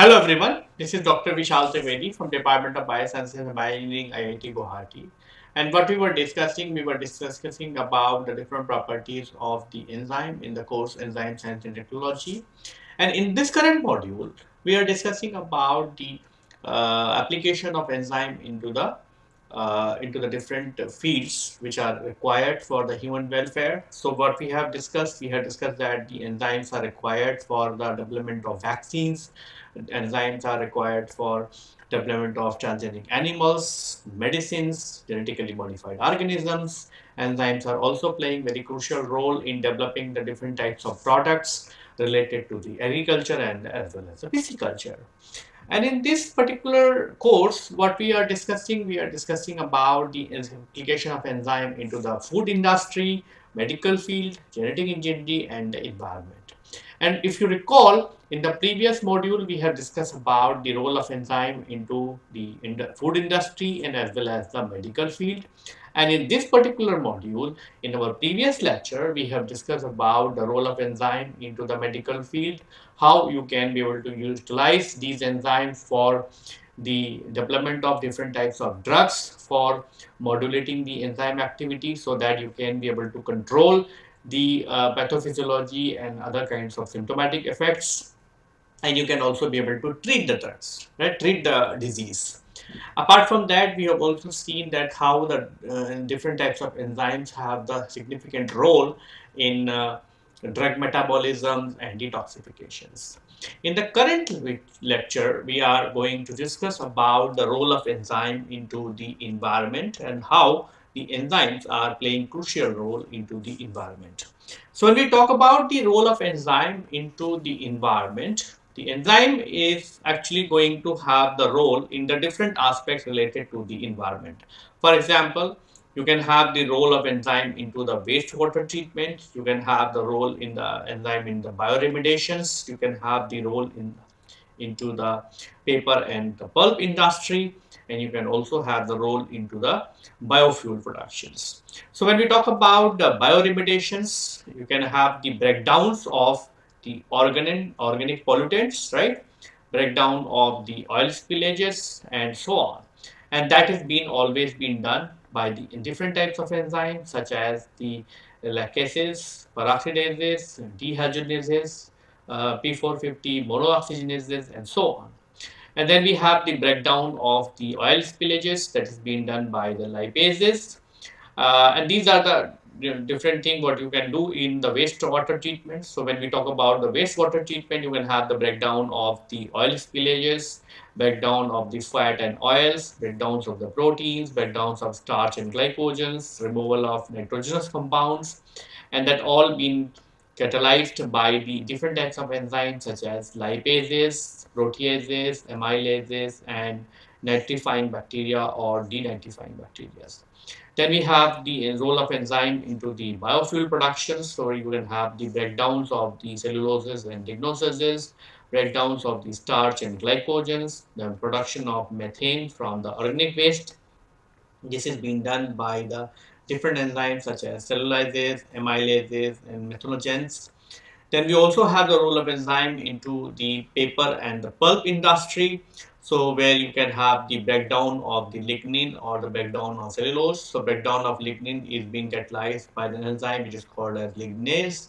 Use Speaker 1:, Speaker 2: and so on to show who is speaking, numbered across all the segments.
Speaker 1: Hello everyone, this is Dr. Vishal Trivedi from Department of Biosciences and Bioengineering IIT Guwahati. And what we were discussing, we were discussing about the different properties of the enzyme in the course Enzyme Science and Technology. And in this current module, we are discussing about the uh, application of enzyme into the uh, into the different fields which are required for the human welfare. So what we have discussed, we have discussed that the enzymes are required for the development of vaccines, enzymes are required for development of transgenic animals, medicines, genetically modified organisms. Enzymes are also playing very crucial role in developing the different types of products related to the agriculture and as well as the pisciculture. And in this particular course, what we are discussing, we are discussing about the application of enzyme into the food industry, medical field, genetic engineering, and the environment. And if you recall, in the previous module, we have discussed about the role of enzyme into the food industry and as well as the medical field. And in this particular module, in our previous lecture, we have discussed about the role of enzyme into the medical field, how you can be able to utilize these enzymes for the development of different types of drugs for modulating the enzyme activity so that you can be able to control the uh, pathophysiology and other kinds of symptomatic effects and you can also be able to treat the drugs, right, treat the disease. Apart from that, we have also seen that how the uh, different types of enzymes have the significant role in uh, drug metabolism and detoxifications. In the current lecture, we are going to discuss about the role of enzyme into the environment and how the enzymes are playing crucial role into the environment. So when we talk about the role of enzyme into the environment, the enzyme is actually going to have the role in the different aspects related to the environment. For example, you can have the role of enzyme into the wastewater treatment. You can have the role in the enzyme in the bioremediations. You can have the role in into the paper and the pulp industry and you can also have the role into the biofuel productions. So when we talk about the bioremediations, you can have the breakdowns of the organic, organic pollutants, right? Breakdown of the oil spillages and so on. And that has been always been done by the different types of enzymes such as the laccases, peroxidases, dehydrogenases, uh, P450 monooxygenases and so on. And then we have the breakdown of the oil spillages that is being done by the lipases. Uh, and these are the different thing what you can do in the wastewater treatment. So when we talk about the wastewater treatment, you can have the breakdown of the oil spillages, breakdown of the fat and oils, breakdowns of the proteins, breakdowns of starch and glycogens, removal of nitrogenous compounds, and that all being catalyzed by the different types of enzymes such as lipases, proteases, amylases, and nitrifying bacteria or denitrifying bacteria. Then we have the role of enzyme into the biofuel production. So you can have the breakdowns of the celluloses and lignoses, breakdowns of the starch and glycogens, the production of methane from the organic waste. This is being done by the different enzymes such as cellulases, amylases, and methanogens. Then we also have the role of enzyme into the paper and the pulp industry. So where you can have the breakdown of the lignin or the breakdown of cellulose. So breakdown of lignin is being catalyzed by the enzyme which is called as lignase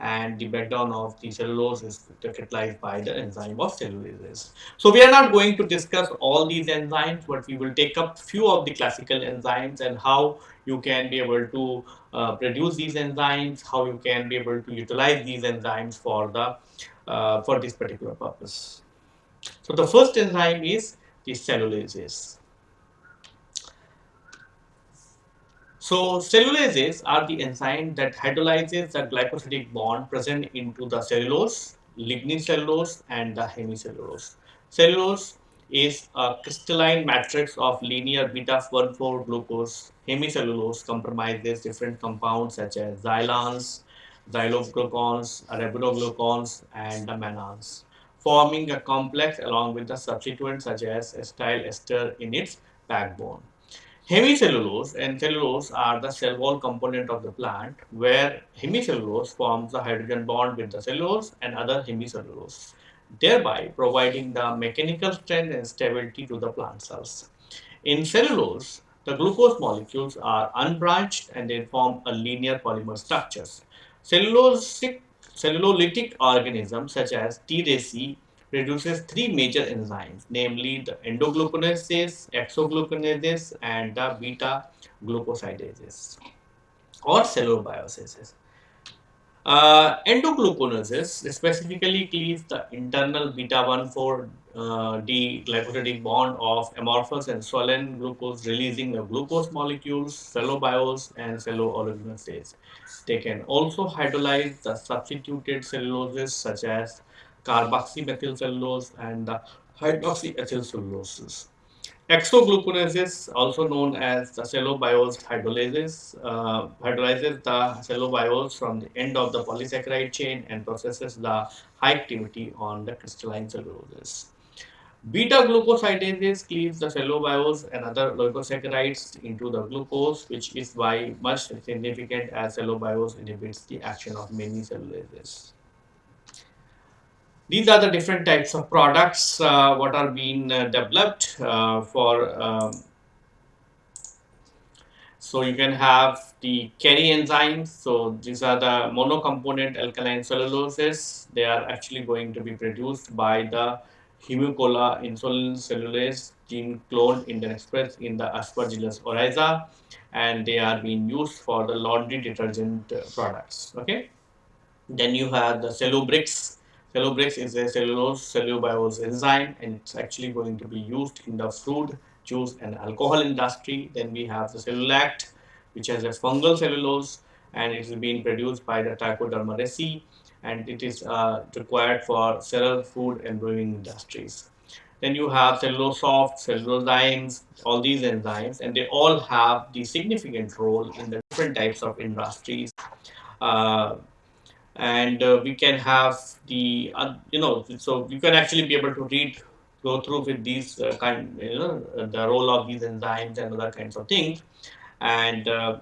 Speaker 1: and the breakdown of the cellulose is catalyzed by the enzyme of cellulases. So we are not going to discuss all these enzymes, but we will take up few of the classical enzymes and how you can be able to uh, produce these enzymes, how you can be able to utilize these enzymes for the uh, for this particular purpose. So the first enzyme is the cellulases. So cellulases are the enzyme that hydrolyzes the glycosidic bond present into the cellulose, lignin cellulose and the hemicellulose. Cellulose is a crystalline matrix of linear beta-1,4 glucose. Hemicellulose comprises different compounds such as xylans, xyloglucans, arabinoglucans and the mannans, forming a complex along with the substituents such as acetyl ester in its backbone. Hemicellulose and cellulose are the cell wall component of the plant where hemicellulose forms the hydrogen bond with the cellulose and other hemicellulose. thereby providing the mechanical strength and stability to the plant cells. In cellulose, the glucose molecules are unbranched and they form a linear polymer structures. Cellulosic, cellulolytic organisms such as TDC produces three major enzymes, namely the endoglucanases, exoglucanases, and the beta glucosidases or cellulobiosis. Uh, endoglucanases specifically cleaves the internal beta-1,4 uh, D glycosidic bond of amorphous and swollen glucose, releasing the glucose molecules, cellobiose, and cellulolignosases. They can also hydrolyze the substituted celluloses such as carboxymethylcellulose and the hydroxyacetylcelluloses. Exoglucanases, also known as the cellobiose hydrolases, uh, hydrolyzes the cellobiose from the end of the polysaccharide chain and processes the high activity on the crystalline celluloses. Beta glucosidases cleaves the cellobiose and other glucosaccharides into the glucose, which is why much significant as cellobiose inhibits the action of many cellulases. These are the different types of products uh, what are being uh, developed uh, for um, so you can have the Carezymes. So these are the monocomponent alkaline celluloses. They are actually going to be produced by the Humicola insolens cellulase gene cloned in the express in the Aspergillus oryzae and they are being used for the laundry detergent uh, products. Okay. Then you have the Cellubrix Cellubrix is a cellulose cellulobiosis enzyme and it's actually going to be used in the fruit, juice and alcohol industry. Then we have the Celluclast which has a fungal cellulose and it is being produced by the Trichoderma reesei and it is uh, required for several food and brewing industries. Then you have Cellulosoft, cellulozymes, all these enzymes and they all have the significant role in the different types of industries. Uh, and uh, we can have the uh, you know so you can actually be able to read go through with these uh, kind you know the role of these enzymes and other kinds of things. And uh,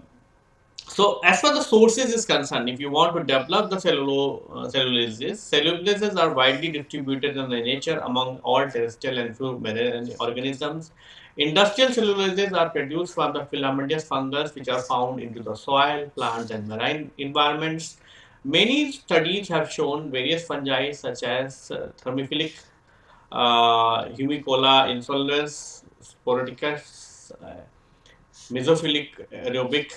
Speaker 1: so as far the sources is concerned if you want to develop the cellulo uh, cellulases cellulases are widely distributed in the nature among all terrestrial and fluid organisms. Industrial cellulases are produced from the filamentous fungus which are found into the soil plants and marine environments Many studies have shown various fungi such as uh, thermophilic, uh, Humicola insolens, Sporoticus, uh, mesophilic aerobic,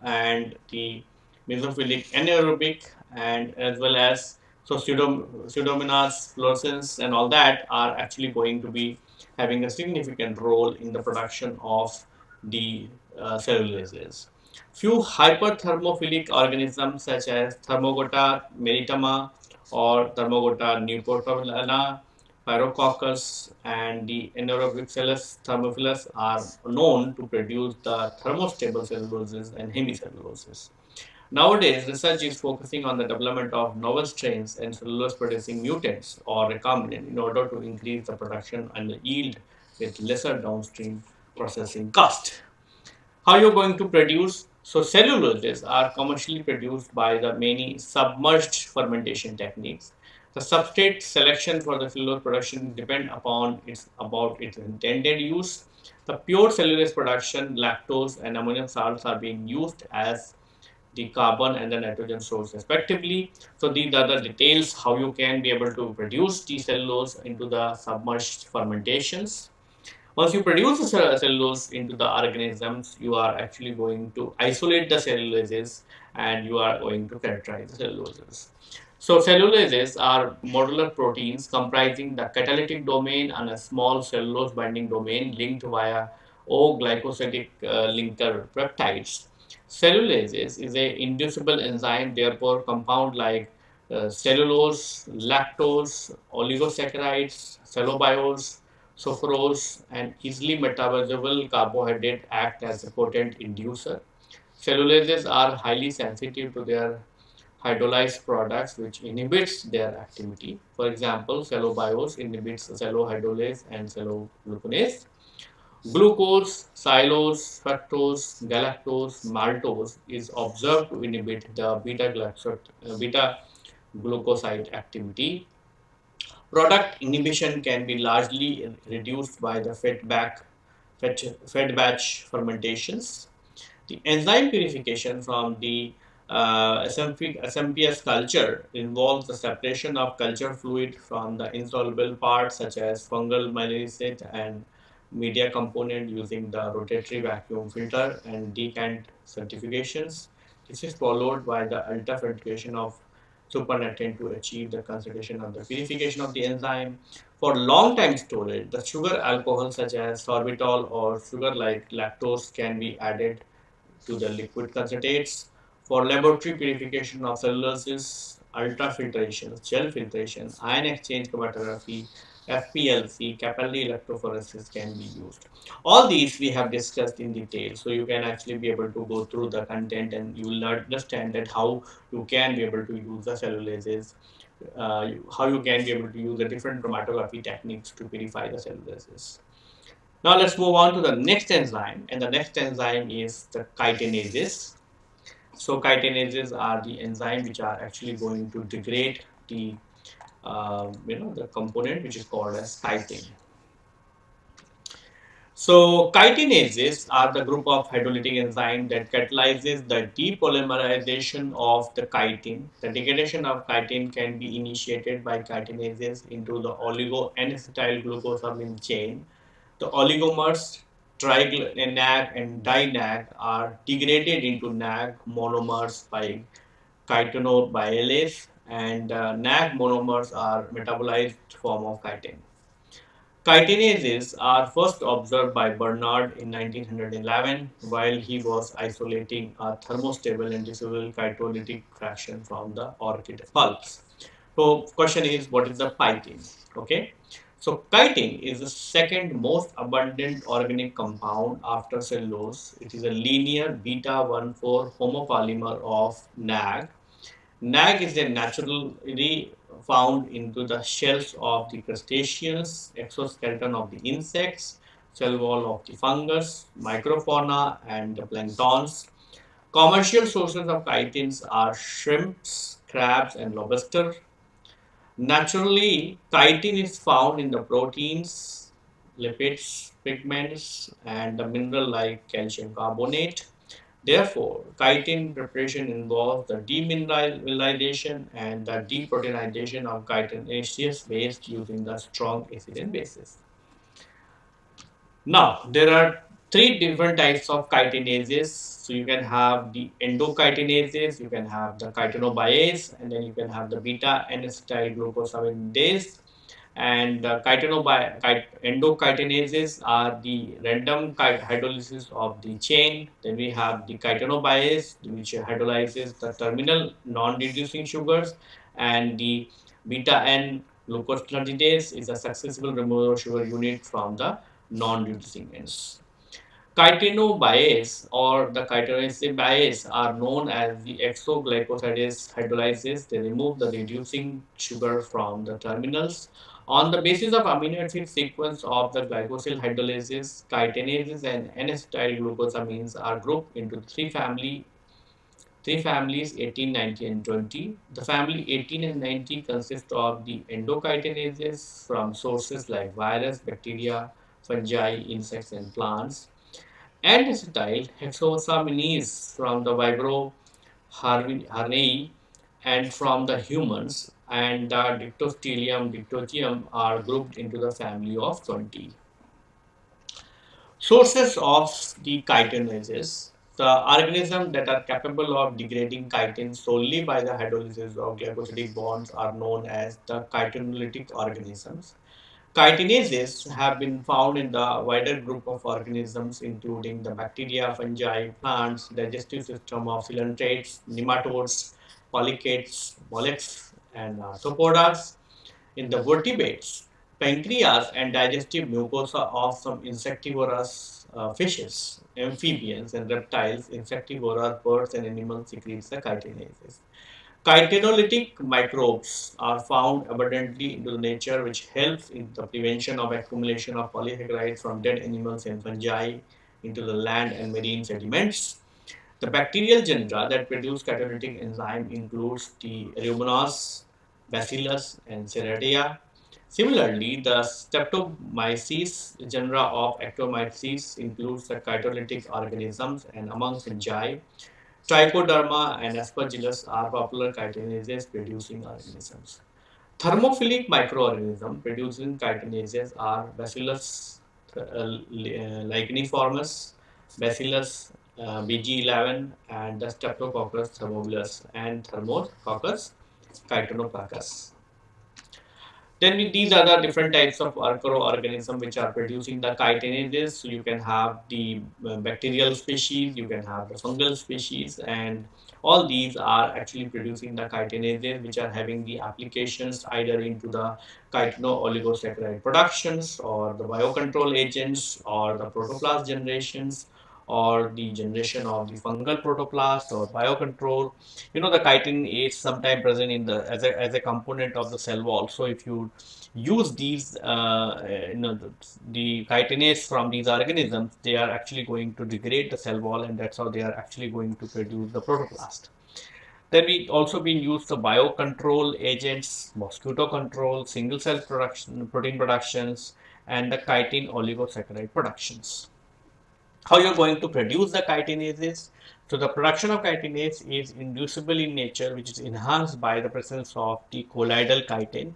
Speaker 1: and the mesophilic anaerobic, and as well as so pseudom pseudomonas fluorescens and all that are actually going to be having a significant role in the production of the uh, cellulases. Few hyperthermophilic organisms such as Thermotoga maritima or Thermotoga neapolitana, Pyrococcus and the Enterobacillus thermophilus are known to produce the thermostable celluloses and hemicelluloses. Nowadays, research is focusing on the development of novel strains and cellulose producing mutants or recombinant in order to increase the production and the yield with lesser downstream processing cost. How you're going to produce so celluloses are commercially produced by the many submerged fermentation techniques. The substrate selection for the cellulose production depend upon its about its intended use. The pure cellulose production, lactose and ammonium salts are being used as the carbon and the nitrogen source respectively. So these are the details how you can be able to produce the cellulose into the submerged fermentations. Once you produce the cellulose into the organisms, you are actually going to isolate the cellulases and you are going to characterize the celluloses. So cellulases are modular proteins comprising the catalytic domain and a small cellulose binding domain linked via O-glycosidic uh, linker peptides. Cellulases is a inducible enzyme, therefore compound like uh, cellulose, lactose, oligosaccharides, cellobiose, Sucrose and easily metabolizable carbohydrate act as a potent inducer. Cellulases are highly sensitive to their hydrolyzed products which inhibits their activity. For example, cellobiose inhibits cellohydrolase and cellogluconase. Glucose, xylose, fructose, galactose, maltose is observed to inhibit the beta, uh, beta glucoside activity Product inhibition can be largely reduced by the fed, back, fed, fed batch fermentations. The enzyme purification from the uh, SMP, SMPS culture involves the separation of culture fluid from the insoluble parts such as fungal malignant and media component using the rotatory vacuum filter and decant certifications. This is followed by the ultrafiltration of supernatant to achieve the concentration of the purification of the enzyme. For long time storage, the sugar alcohol such as sorbitol or sugar like lactose can be added to the liquid concentrates. For laboratory purification of celluloses, ultrafiltration, gel filtration, ion exchange chromatography, FPLC, capillary electrophoresis can be used. All these we have discussed in detail, so you can actually be able to go through the content and you will understand that how you can be able to use the cellulases, uh, how you can be able to use the different chromatography techniques to purify the cellulases. Now let's move on to the next enzyme, and the next enzyme is the chitinases. So chitinases are the enzyme which are actually going to degrade the uh, you know the component which is called as chitin. So chitinases are the group of hydrolytic enzyme that catalyzes the depolymerization of the chitin. The degradation of chitin can be initiated by chitinases into the oligo N-acetyl glucosamine chain. The oligomers tri-NAG and di-NAG are degraded into NAG monomers by chitinobialase and uh, NAG monomers are metabolized form of chitin. Chitinases are first observed by Bernard in 1911 while he was isolating a thermostable and dissoluble chitolytic fraction from the orchid pulps. So question is what is the chitin? Okay. So chitin is the second most abundant organic compound after cellulose. It is a linear beta-1,4 homopolymer of NAG Nag is a naturally found into the shells of the crustaceans, exoskeleton of the insects, cell wall of the fungus, microfauna and the planktons. Commercial sources of chitins are shrimps, crabs and lobster. Naturally, chitin is found in the proteins, lipids, pigments and the mineral like calcium carbonate. Therefore, chitin preparation involves the demineralization and the deproteinization of chitinaceous waste using the strong acid and bases. Now, there are three different types of chitinases. So you can have the endochitinases, you can have the chitinobiase, and then you can have the beta N-acetyl glucosamine and uh, endochitinases are the random hydrolysis of the chain. Then we have the chitinobiase, which hydrolyzes the terminal non-reducing sugars, and the beta N glucosinolidase is a successful removal of sugar unit from the non-reducing ends. Chitinobiase or the chitinobiase are known as the exoglycosidase hydrolysis. They remove the reducing sugar from the terminals on the basis of amino acid sequence of the glycosyl hydrolysis, chitinases and N-acetyl glucosamines are grouped into three family three families 18, 90 and 20. The family 18 and 90 consist of the endochitinases from sources like virus, bacteria, fungi, insects and plants. And acetyl hexosaminase from the Vibrio harveyi and from the humans and the Dictyostelium dictyostelium are grouped into the family of 20. Sources of the chitinases. The organisms that are capable of degrading chitin solely by the hydrolysis of glycosidic bonds are known as the chitinolytic organisms. Chitinases have been found in the wider group of organisms including the bacteria, fungi, plants, digestive system of coelenterates, nematodes, polychaetes, mollusks, and arthropods. In the vertebrates, pancreas and digestive mucosa of some insectivorous uh, fishes, amphibians and reptiles, insectivorous birds and animals secretes the chitinases. Chitinolytic microbes are found abundantly into nature which helps in the prevention of accumulation of polysaccharides from dead animals and fungi into the land and marine sediments. The bacterial genera that produce catalytic enzyme includes the Aeromonas, Bacillus and Serratia. Similarly, the Streptomyces genera of Actomyces includes the cytolytic organisms and among fungi, Trichoderma and Aspergillus are popular chitinases producing organisms. Thermophilic microorganisms producing chitinases are Bacillus uh, licheniformis, Bacillus uh, BG11 and the Streptococcus thermophilus and Thermococcus chitinococcus. Then with these are the different types of microorganisms which are producing the chitinases. So you can have the uh, bacterial species, you can have the fungal species, and all these are actually producing the chitinases which are having the applications either into the chitino-oligosaccharide productions or the biocontrol agents or the protoplast generations or the generation of the fungal protoplast or biocontrol. You know, the chitin is sometimes present in the as a, as a component of the cell wall. So if you use these, uh, you know, the, the chitinase from these organisms, they are actually going to degrade the cell wall and that's how they are actually going to produce the protoplast. Then we also been used the biocontrol agents, mosquito control, single cell production, protein productions, and the chitin oligosaccharide productions how you're going to produce the chitinases. So the production of chitinase is inducible in nature, which is enhanced by the presence of the colloidal chitin.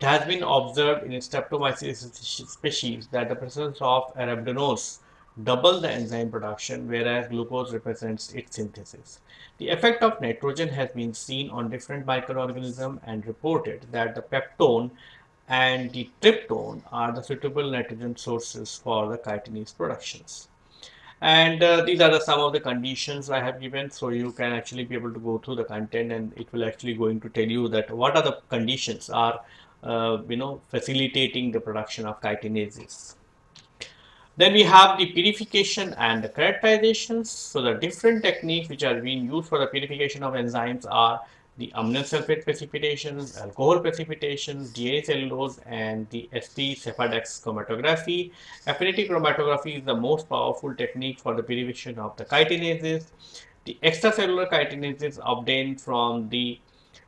Speaker 1: It has been observed in Streptomyces species that the presence of arabidinose double the enzyme production, whereas glucose represents its synthesis. The effect of nitrogen has been seen on different microorganisms and reported that the peptone and the tryptone are the suitable nitrogen sources for the chitinase productions and uh, these are the some of the conditions I have given so you can actually be able to go through the content and it will actually going to tell you that what are the conditions are uh, you know facilitating the production of chitinases. Then we have the purification and the characterizations. So the different techniques which are being used for the purification of enzymes are the ammonium sulfate precipitation, alcohol precipitation, DNA cellulose, and the ST Sephadex chromatography. Affinity chromatography is the most powerful technique for the purification of the chitinases. The extracellular chitinases obtained from the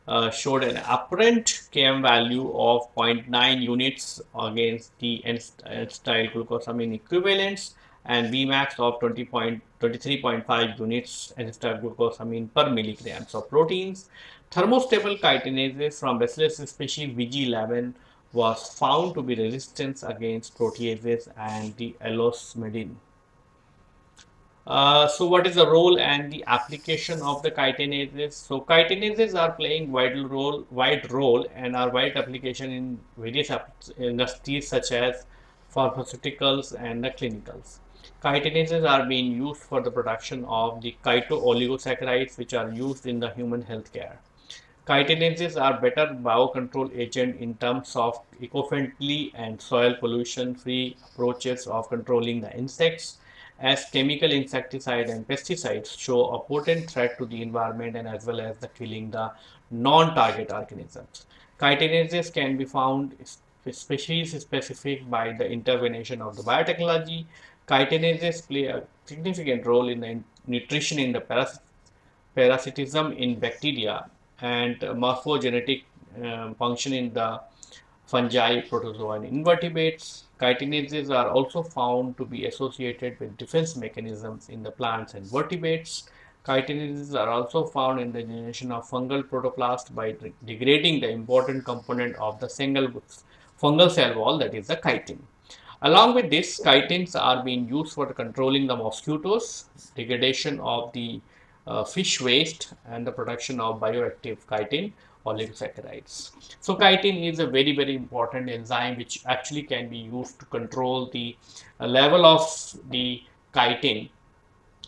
Speaker 1: uh, showed an apparent Km value of 0.9 units against the N-acetyl glucosamine equivalents and Vmax of 20.23.5 units N-acetyl glucosamine per milligrams of proteins. Thermostable chitinases from Bacillus species VG11 was found to be resistant against proteases and the allosmedin. Uh, so what is the role and the application of the chitinases? So chitinases are playing vital role, wide role and are wide application in various industries such as pharmaceuticals and the clinicals. Chitinases are being used for the production of the chito-oligosaccharides which are used in the human healthcare. Chitinases are better biocontrol agent in terms of eco-friendly and soil pollution-free approaches of controlling the insects as chemical insecticide and pesticides show a potent threat to the environment and as well as the killing the non-target organisms. Chitinases can be found species specific by the intervention of the biotechnology. Chitinases play a significant role in the nutrition in the parasitism in bacteria and morphogenetic uh, function in the fungi, protozoa and invertebrates. Chitinases are also found to be associated with defense mechanisms in the plants and vertebrates. Chitinases are also found in the generation of fungal protoplast by degrading the important component of the single fungal cell wall that is the chitin. Along with this, chitins are being used for controlling the mosquitoes, degradation of the uh, fish waste and the production of bioactive chitin oligosaccharides. So chitin is a very very important enzyme which actually can be used to control the uh, level of the chitin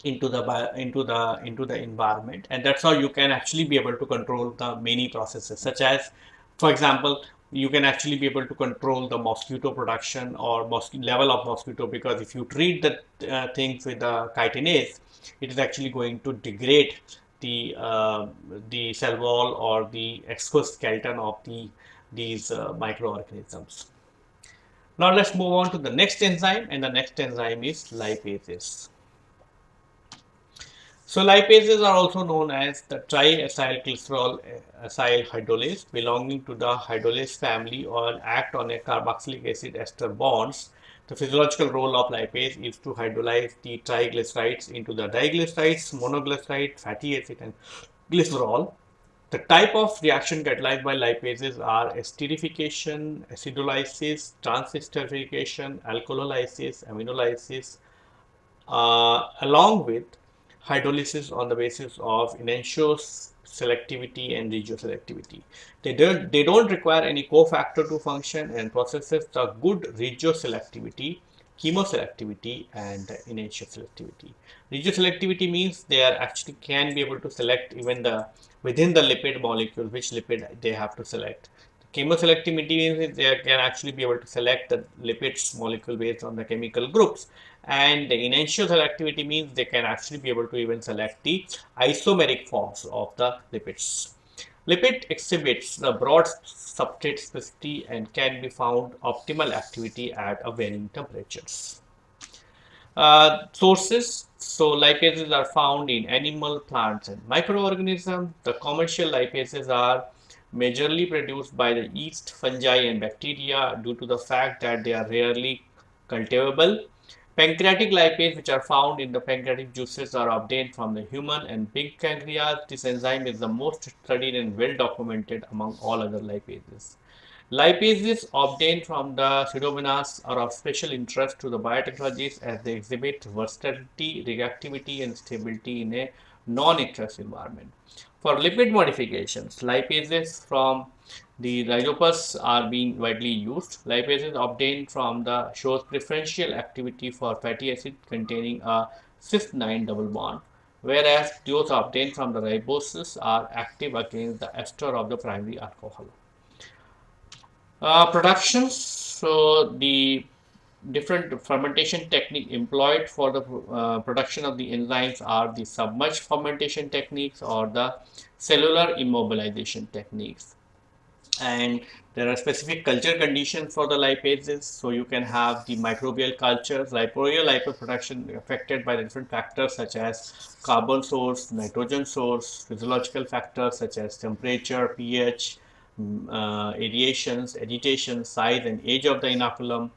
Speaker 1: into the into the into the environment and that's how you can actually be able to control the many processes such as for example you can actually be able to control the mosquito production or mosquito level of mosquito because if you treat the uh, things with the chitinase it is actually going to degrade the uh, the cell wall or the exoskeleton of the these uh, microorganisms. Now let's move on to the next enzyme and the next enzyme is lipases. So lipases are also known as the triacylglycerol uh, acyl hydrolase belonging to the hydrolase family or act on a carboxylic acid ester bonds. The physiological role of lipase is to hydrolyze the triglycerides into the diglycerides, monoglyceride, fatty acid and glycerol. The type of reaction catalyzed by lipases are esterification, acidolysis, transesterification, alcoholysis, aminolysis, uh, along with hydrolysis on the basis of enantio's selectivity and regioselectivity. They don't, they don't require any cofactor to function and processes the good regioselectivity, chemoselectivity and enantio selectivity. Regioselectivity means they are actually can be able to select even the within the lipid molecule which lipid they have to select. Chemoselectivity means they can actually be able to select the lipids molecule based on the chemical groups and the enantioselectivity selectivity means they can actually be able to even select the isomeric forms of the lipids. Lipid exhibits the broad substrate specificity and can be found optimal activity at a varying temperatures. Uh, sources so lipases are found in animal, plants and microorganisms. The commercial lipases are majorly produced by the yeast, fungi and bacteria due to the fact that they are rarely cultivable. Pancreatic lipase which are found in the pancreatic juices are obtained from the human and pig pancreas. This enzyme is the most studied and well documented among all other lipases. Lipases obtained from the pseudomonas are of special interest to the biotechnologists as they exhibit versatility, reactivity and stability in a non-aqueous environment. For lipid modifications, lipases from the rhizopus are being widely used. Lipases obtained from the shows preferential activity for fatty acid containing a cis-9 double bond, whereas those obtained from the riboses are active against the ester of the primary alcohol. Uh, productions, so the different fermentation technique employed for the uh, production of the enzymes are the submerged fermentation techniques or the cellular immobilization techniques and there are specific culture conditions for the lipases so you can have the microbial cultures liporeal lipase production affected by different factors such as carbon source nitrogen source physiological factors such as temperature ph mm, uh, aerations agitation size and age of the inoculum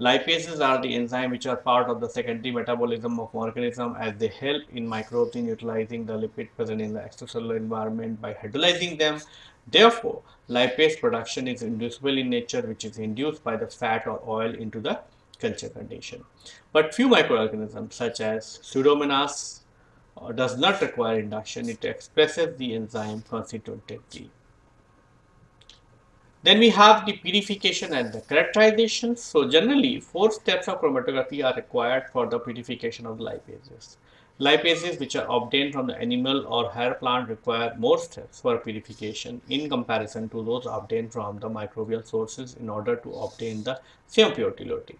Speaker 1: Lipases are the enzymes which are part of the secondary metabolism of organism as they help in microbes in utilizing the lipid present in the extracellular environment by hydrolyzing them. Therefore, lipase production is inducible in nature which is induced by the fat or oil into the culture condition. But few microorganisms such as Pseudomonas uh, does not require induction, it expresses the enzyme constitutively. Then we have the purification and the characterization. So generally, four steps of chromatography are required for the purification of lipases. Lipases which are obtained from the animal or hair plant require more steps for purification in comparison to those obtained from the microbial sources in order to obtain the same purity.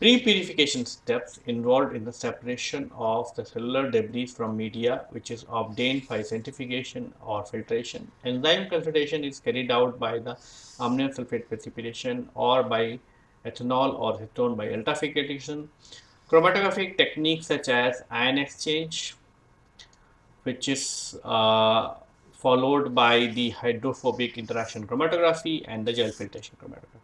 Speaker 1: Pre-purification steps involved in the separation of the cellular debris from media which is obtained by centrifugation or filtration. Enzyme concentration is carried out by the ammonium sulfate precipitation or by ethanol or acetone by ultrafiltration. Chromatographic techniques such as ion exchange which is uh, followed by the hydrophobic interaction chromatography and the gel filtration chromatography.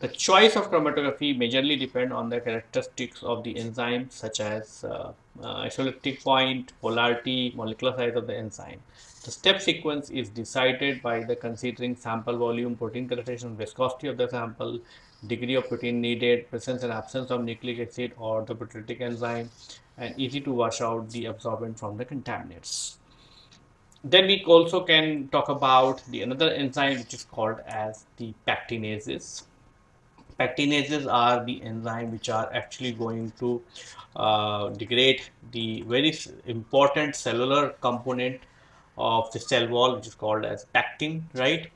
Speaker 1: The choice of chromatography majorly depend on the characteristics of the enzyme such as uh, uh, point, polarity, molecular size of the enzyme. The step sequence is decided by the considering sample volume, protein concentration, viscosity of the sample, degree of protein needed, presence and absence of nucleic acid or the proteolytic enzyme, and easy to wash out the absorbent from the contaminants. Then we also can talk about the another enzyme which is called as the pectinases pectinases are the enzyme which are actually going to uh, degrade the very important cellular component of the cell wall which is called as pectin right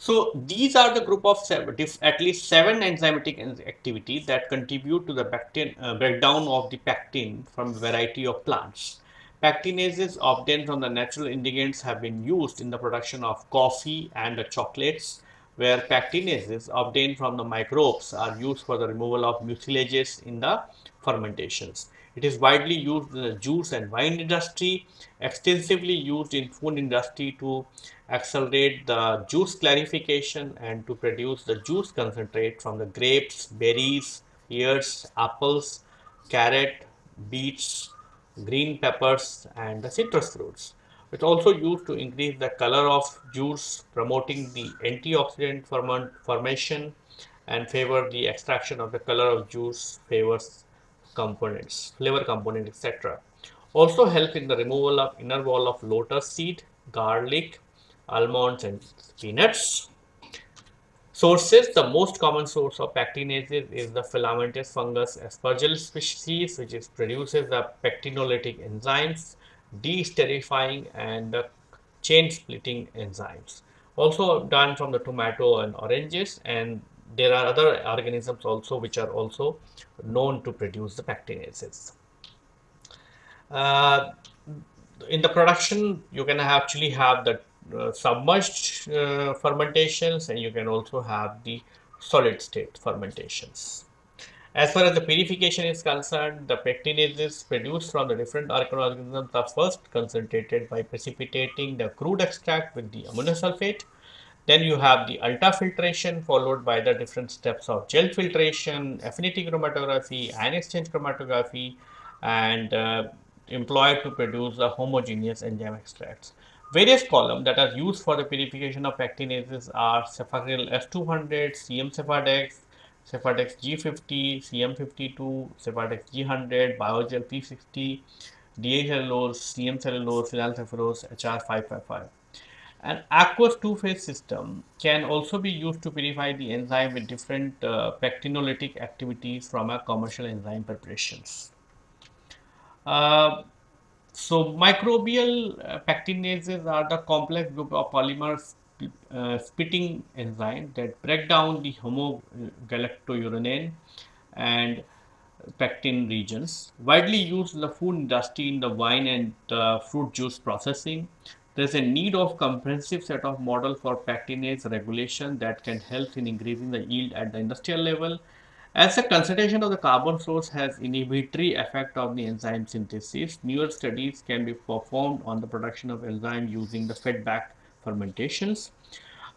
Speaker 1: so these are the group of seven, at least seven enzymatic activities that contribute to the pectin, uh, breakdown of the pectin from a variety of plants. Pectinases obtained from the natural ingredients have been used in the production of coffee and chocolates, where pectinases obtained from the microbes are used for the removal of mucilages in the fermentations. It is widely used in the juice and wine industry, extensively used in food industry to accelerate the juice clarification and to produce the juice concentrate from the grapes, berries, ears, apples, carrot, beets, green peppers and the citrus fruits. It's also used to increase the color of juice, promoting the antioxidant formation and favor the extraction of the color of juice favors components, flavor component, etc. Also help in the removal of inner wall of lotus seed, garlic, almonds and peanuts. Sources, the most common source of pectinases is the filamentous fungus aspergillus species, which is produces the pectinolytic enzymes, de-esterifying and the chain splitting enzymes. Also done from the tomato and oranges and there are other organisms also which are also known to produce the pectinases. Uh, in the production, you can actually have the uh, submerged uh, fermentations and you can also have the solid state fermentations. As far as the purification is concerned, the pectinases produced from the different organisms are first concentrated by precipitating the crude extract with the aminosulfate. Then you have the ultrafiltration followed by the different steps of gel filtration, affinity chromatography, ion exchange chromatography and uh, employed to produce the homogeneous enzyme extracts. Various columns that are used for the purification of actinases are Sephacryl S200, CM Sephadex, Sephadex G50, CM52, Sephadex G100, Biogel P60, DA cellulose, CM cellulose, phenylsepharose, HR555. An aqueous two-phase system can also be used to purify the enzyme with different uh, pectinolytic activities from a commercial enzyme preparations. Uh, so microbial uh, pectinases are the complex group of polymer uh, splitting enzyme that break down the homogalacturonan and pectin regions. Widely used in the food industry in the wine and uh, fruit juice processing. There is a need of comprehensive set of model for pectinase regulation that can help in increasing the yield at the industrial level as the concentration of the carbon source has inhibitory effect of the enzyme synthesis, newer studies can be performed on the production of enzyme using the fed-back fermentations.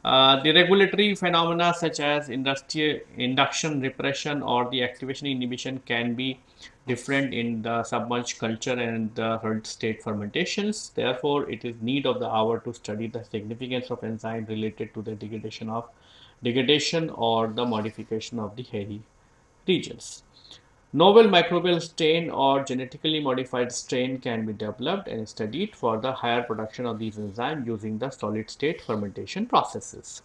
Speaker 1: Uh, the regulatory phenomena such as induction repression or the activation inhibition can be different in the submerged culture and the hard state fermentations. Therefore, it is need of the hour to study the significance of enzyme related to the degradation of degradation or the modification of the hairy regions. Novel microbial strain or genetically modified strain can be developed and studied for the higher production of these enzymes using the solid state fermentation processes.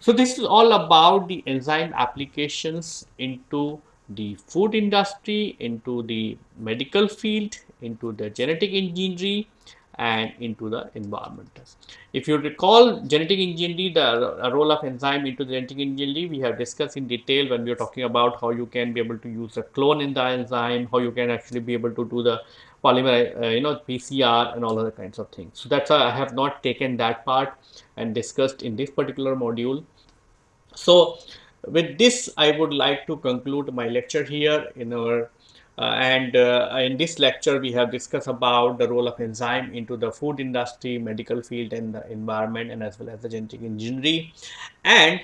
Speaker 1: So this is all about the enzyme applications into the food industry, into the medical field, into the genetic engineering and into the environment. If you recall genetic engineering, the role of enzyme into the genetic engineering, we have discussed in detail when we are talking about how you can be able to use a clone in the enzyme, how you can actually be able to do the polymer, uh, you know, PCR and all other kinds of things. So that's why I have not taken that part and discussed in this particular module. So with this, I would like to conclude my lecture here in our uh, and uh, in this lecture, we have discussed about the role of enzyme into the food industry, medical field and the environment and as well as the genetic engineering. And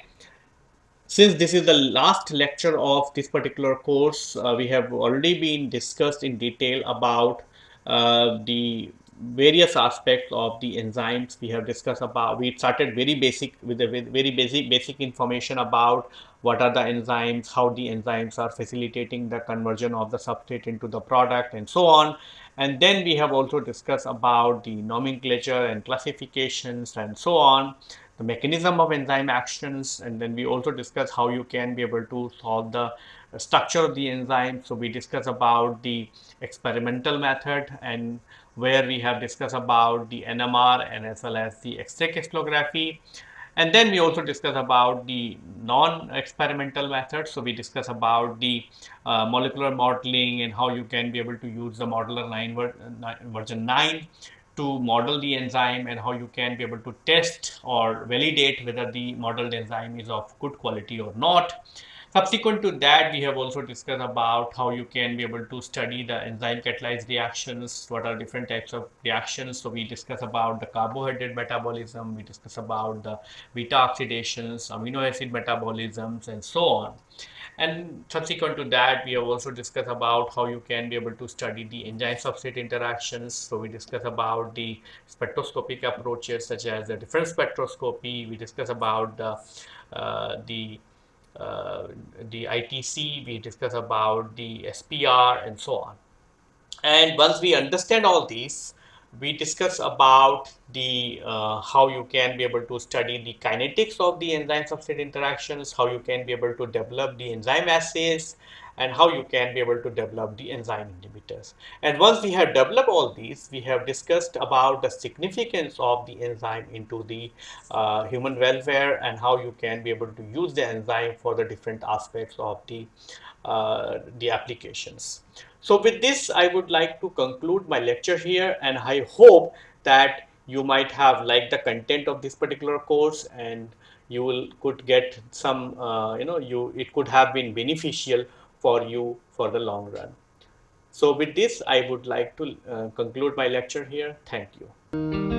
Speaker 1: since this is the last lecture of this particular course, uh, we have already been discussed in detail about uh, the various aspects of the enzymes we have discussed about. We started very basic with the very basic basic information about what are the enzymes how the enzymes are facilitating the conversion of the substrate into the product and so on. And then we have also discussed about the nomenclature and classifications and so on the mechanism of enzyme actions. And then we also discuss how you can be able to solve the structure of the enzyme. So we discuss about the experimental method and where we have discussed about the NMR and as well as the X-ray crystallography. And then we also discuss about the non-experimental methods. So we discuss about the uh, molecular modeling and how you can be able to use the MODELLER 9 ver version 9 to model the enzyme and how you can be able to test or validate whether the modeled enzyme is of good quality or not. Subsequent to that, we have also discussed about how you can be able to study the enzyme catalyzed reactions, what are different types of reactions. So we discuss about the carbohydrate metabolism, we discuss about the beta oxidations, amino acid metabolisms, and so on. And subsequent to that, we have also discussed about how you can be able to study the enzyme substrate interactions. So we discuss about the spectroscopic approaches such as the difference spectroscopy. We discuss about the, uh, the uh, the ITC, we discuss about the SPR and so on. And once we understand all these, we discuss about the uh, how you can be able to study the kinetics of the enzyme substrate interactions, how you can be able to develop the enzyme assays, and how you can be able to develop the enzyme inhibitors. And once we have developed all these, we have discussed about the significance of the enzyme into the uh, human welfare and how you can be able to use the enzyme for the different aspects of the, uh, the applications. So with this, I would like to conclude my lecture here and I hope that you might have liked the content of this particular course and you will could get some uh, you know you it could have been beneficial for you for the long run. So with this, I would like to uh, conclude my lecture here. Thank you.